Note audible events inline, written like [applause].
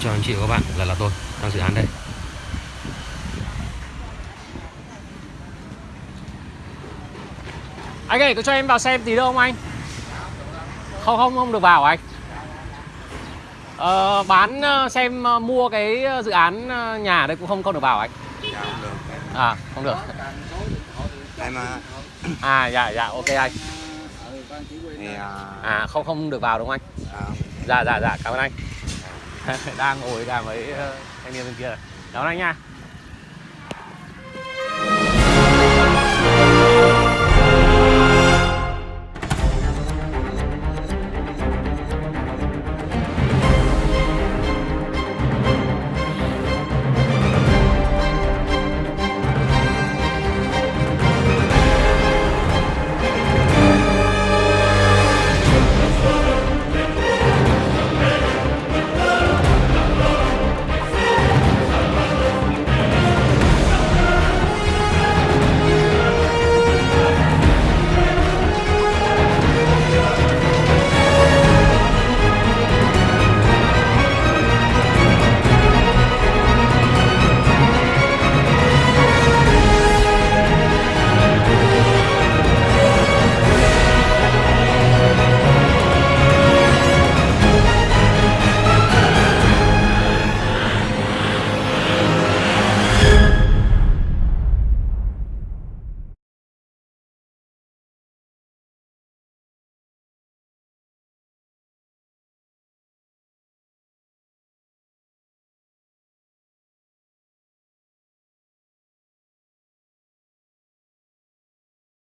chào anh chị và các bạn, là là tôi đang dự án đây. Anh ơi, có cho em vào xem tí được không anh? Không không không được vào anh. Ờ, bán ờ, xem ờ, mua cái dự án ờ, nhà đây cũng không không được vào anh. Dạ không được À, không được. Em à, À dạ dạ ok anh. thì à, À không không được vào đúng không anh? à, Dạ dạ dạ cảm ơn anh. [laughs] đang ngồi đang với ờ, thanh niên bên kia. đón anh nha.